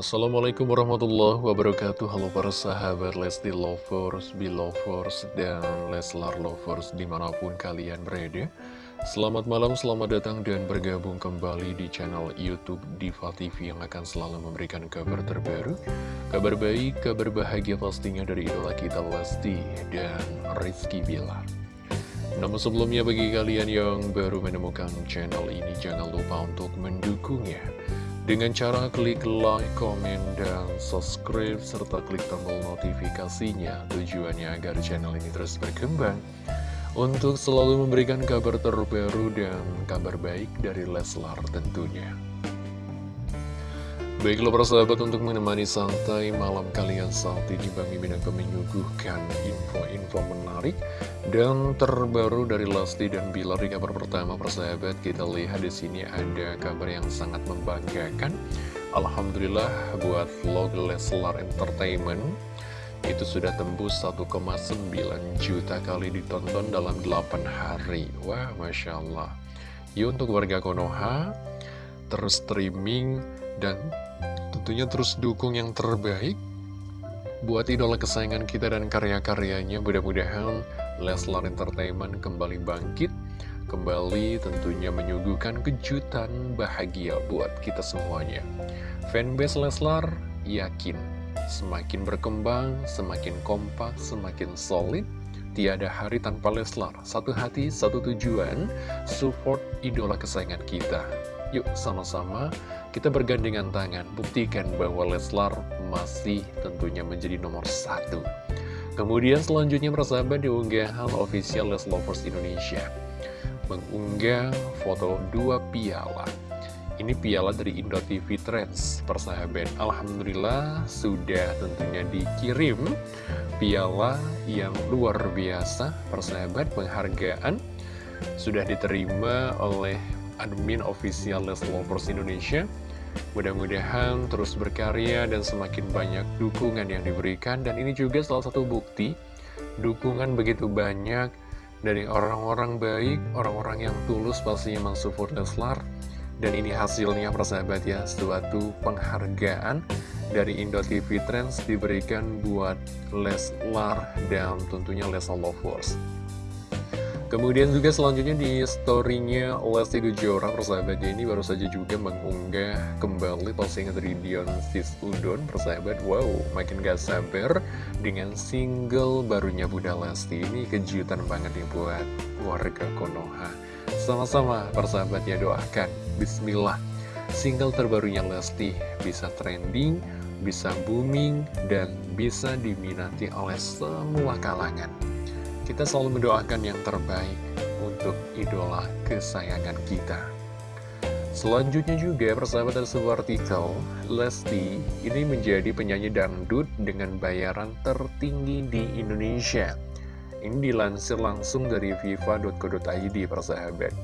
Assalamualaikum warahmatullahi wabarakatuh. Halo para sahabat Lesti Lovers, Belovers, dan Leslar Lovers di mana pun kalian berada. Selamat malam, selamat datang dan bergabung kembali di channel Youtube Diva TV yang akan selalu memberikan kabar terbaru Kabar baik, kabar bahagia pastinya dari idola kita Lesti dan Rizky Bilar. Namun sebelumnya bagi kalian yang baru menemukan channel ini jangan lupa untuk mendukungnya dengan cara klik like, komen, dan subscribe, serta klik tombol notifikasinya. Tujuannya agar channel ini terus berkembang. Untuk selalu memberikan kabar terbaru dan kabar baik dari Leslar tentunya. Baiklah para sahabat untuk menemani santai malam kalian saat ini Bang Mimin akan menyuguhkan info-info menarik dan terbaru dari Lesti dan Bilar. Di kabar pertama persahabat kita lihat di sini ada kabar yang sangat membanggakan. Alhamdulillah buat vlog Leslar Entertainment itu sudah tembus 1,9 juta kali ditonton dalam 8 hari. Wah Masya Allah. Yuk untuk warga Konoha terus streaming dan tentunya terus dukung yang terbaik buat idola kesayangan kita dan karya-karyanya. Mudah-mudahan Leslar Entertainment kembali bangkit, kembali tentunya menyuguhkan kejutan bahagia buat kita semuanya. Fanbase Leslar yakin semakin berkembang, semakin kompak, semakin solid. Tiada hari tanpa Leslar. Satu hati, satu tujuan, support idola kesayangan kita. Yuk sama-sama kita bergandengan tangan buktikan bahwa Leslar masih tentunya menjadi nomor satu. Kemudian selanjutnya persahabat diunggahan official Les Lovers Indonesia mengunggah foto dua piala. Ini piala dari Indo TV Trends persahabat. Alhamdulillah sudah tentunya dikirim piala yang luar biasa persahabat penghargaan sudah diterima oleh admin official Les Lovers Indonesia. Mudah-mudahan terus berkarya dan semakin banyak dukungan yang diberikan dan ini juga salah satu bukti dukungan begitu banyak dari orang-orang baik, orang-orang yang tulus pastinya mensupport Leslar dan ini hasilnya persahabat ya, suatu penghargaan dari Indo TV Trends diberikan buat Leslar dan tentunya Leslar Lovers. Kemudian juga selanjutnya di storynya Lesti Kejora persahabatnya ini baru saja juga mengunggah kembali postingan dari Dion Sis Udon persahabat. Wow makin gak sabar dengan single barunya Bunda Lesti. Ini kejutan banget nih buat warga Konoha. Sama-sama persahabat ya doakan. Bismillah. Single terbarunya Lesti bisa trending, bisa booming, dan bisa diminati oleh semua kalangan kita selalu mendoakan yang terbaik untuk idola kesayangan kita. Selanjutnya juga persahabat dari sebuah artikel, Lesti ini menjadi penyanyi dangdut dengan bayaran tertinggi di Indonesia. Ini dilansir langsung dari viva.co.id persahabat.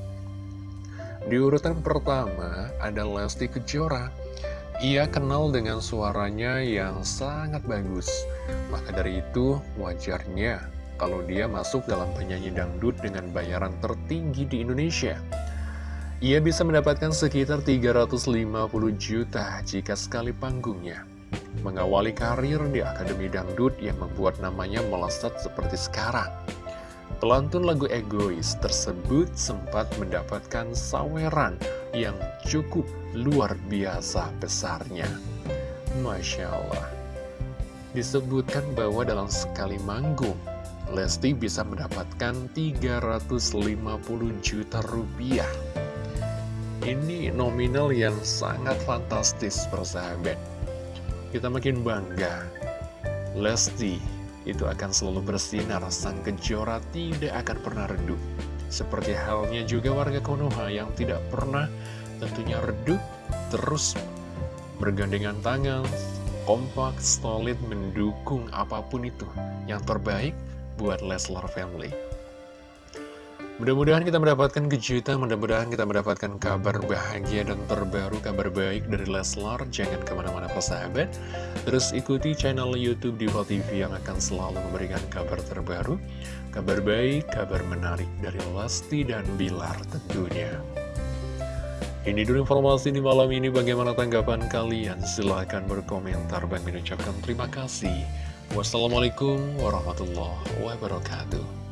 Di urutan pertama ada Lesti Kejora. Ia kenal dengan suaranya yang sangat bagus. Maka dari itu wajarnya kalau dia masuk dalam penyanyi dangdut dengan bayaran tertinggi di Indonesia. Ia bisa mendapatkan sekitar 350 juta jika sekali panggungnya. Mengawali karir di Akademi Dangdut yang membuat namanya melesat seperti sekarang. Pelantun lagu egois tersebut sempat mendapatkan saweran yang cukup luar biasa besarnya. Masya Allah. Disebutkan bahwa dalam sekali manggung, Lesti bisa mendapatkan 350 juta rupiah. Ini nominal yang sangat fantastis persahabat. Kita makin bangga. Lesti itu akan selalu bersinar, sang kejora tidak akan pernah redup. Seperti halnya juga warga Konoha yang tidak pernah tentunya redup, terus bergandengan tangan, kompak, solid, mendukung apa pun itu. Yang terbaik buat Leslar Family. Mudah-mudahan kita mendapatkan kejutan, mudah-mudahan kita mendapatkan kabar bahagia dan terbaru, kabar baik dari Leslar. Jangan ke mana-mana persahabat. Terus ikuti channel Youtube Diva TV yang akan selalu memberikan kabar terbaru, kabar baik, kabar menarik dari Lesti dan Bilar tentunya. Ini dulu informasi di malam ini bagaimana tanggapan kalian? Silahkan berkomentar. Bang mengucapkan terima kasih. Wassalamualaikum warahmatullahi wabarakatuh.